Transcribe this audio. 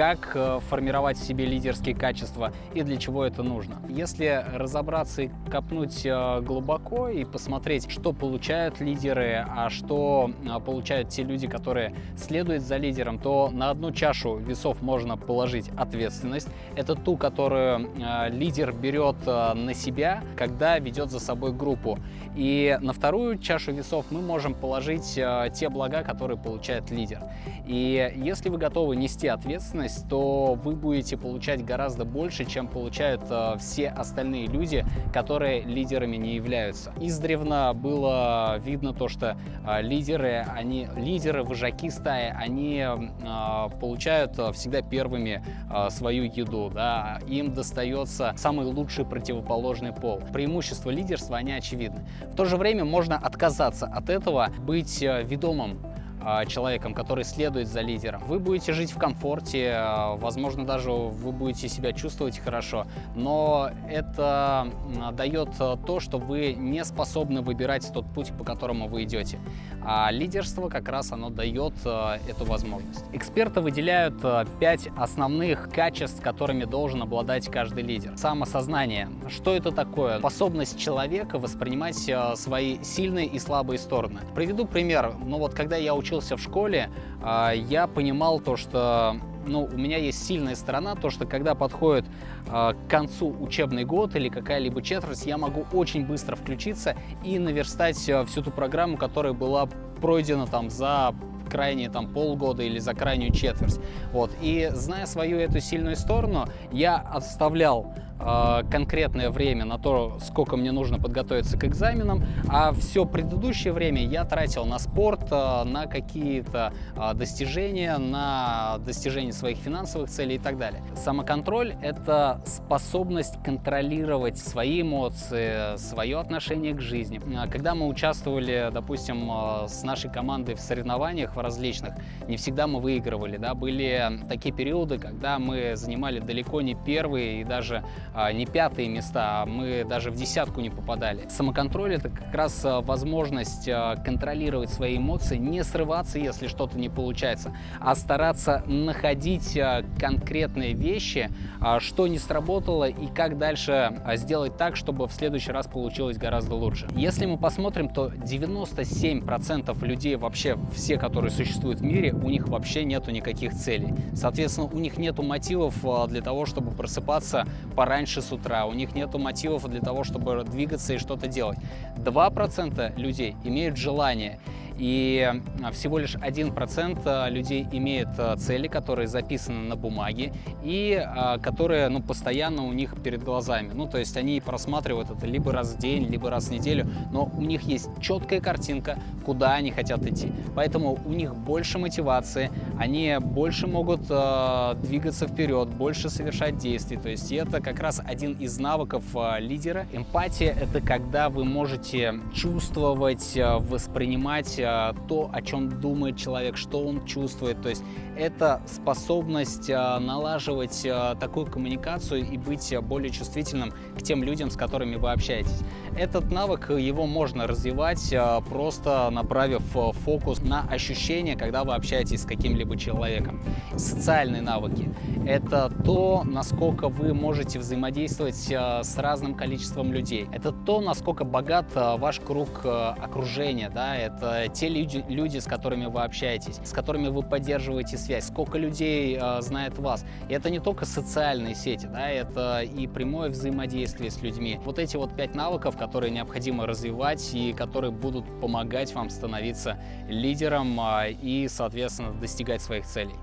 как э, формировать в себе лидерские качества и для чего это нужно. Если разобраться и копнуть э, глубоко и посмотреть, что получают лидеры, а что э, получают те люди, которые следуют за лидером, то на одну чашу весов можно положить ответственность. Это ту, которую лидер берет на себя, когда ведет за собой группу. И на вторую чашу весов мы можем положить те блага, которые получает лидер. И если вы готовы нести ответственность, то вы будете получать гораздо больше, чем получают э, все остальные люди, которые лидерами не являются. Издревно было видно то, что э, лидеры, они, лидеры, вожаки стаи, они э, получают всегда первыми свою еду, да, им достается самый лучший противоположный пол. Преимущества лидерства, они очевидны. В то же время можно отказаться от этого, быть ведомым а, человеком, который следует за лидером. Вы будете жить в комфорте, а, возможно, даже вы будете себя чувствовать хорошо, но это дает а, то, что вы не способны выбирать тот путь, по которому вы идете. А лидерство как раз оно дает эту возможность. Эксперты выделяют пять основных качеств, которыми должен обладать каждый лидер. Самосознание. Что это такое? Способность человека воспринимать свои сильные и слабые стороны. Приведу пример. Ну вот, когда я учился учился в школе, а, я понимал то, что ну, у меня есть сильная сторона, то, что когда подходит э, к концу учебный год или какая-либо четверть, я могу очень быстро включиться и наверстать э, всю ту программу, которая была пройдена там за крайние там полгода или за крайнюю четверть. Вот. И зная свою эту сильную сторону, я оставлял а, конкретное время на то, сколько мне нужно подготовиться к экзаменам, а все предыдущее время я тратил на спорт, а, на какие-то а, достижения, на достижение своих финансовых целей и так далее. Самоконтроль — это способность контролировать свои эмоции, свое отношение к жизни. Когда мы участвовали, допустим, с нашей командой в соревнованиях в различных, не всегда мы выигрывали. Да? Были такие периоды, когда мы занимали далеко не первые и даже а, не пятые места, а мы даже в десятку не попадали. Самоконтроль — это как раз а, возможность а, контролировать свои эмоции, не срываться, если что-то не получается, а стараться находить конкретные вещи, что не сработало и как дальше сделать так, чтобы в следующий раз получилось гораздо лучше. Если мы посмотрим, то 97% людей, вообще все, которые существуют в мире, у них вообще нету никаких целей. Соответственно, у них нету мотивов для того, чтобы просыпаться пораньше раньше с утра, у них нет мотивов для того, чтобы двигаться и что-то делать. 2% людей имеют желание и а, всего лишь 1% а, людей имеет а, цели, которые записаны на бумаге и которые ну, постоянно у них перед глазами. Ну, то есть они просматривают это либо раз в день, либо раз в неделю, но у них есть четкая картинка, куда они хотят идти. Поэтому у них больше мотивации, они больше могут э, двигаться вперед, больше совершать действий. То есть это как раз один из навыков э, лидера. Эмпатия — это когда вы можете чувствовать, воспринимать то, о чем думает человек, что он чувствует. То есть это способность э, налаживать э, такую коммуникацию и быть более чувствительным к тем людям, с которыми вы общаетесь. Этот навык, его можно развивать, просто направив фокус на ощущение, когда вы общаетесь с каким-либо человеком. Социальные навыки — это то, насколько вы можете взаимодействовать с разным количеством людей. Это то, насколько богат ваш круг окружения, да, это те люди, люди, с которыми вы общаетесь, с которыми вы поддерживаете связь, сколько людей э, знает вас. И это не только социальные сети, да, это и прямое взаимодействие с людьми. Вот эти вот пять навыков, которые необходимо развивать и которые будут помогать вам становиться лидером э, и, соответственно, достигать своих целей.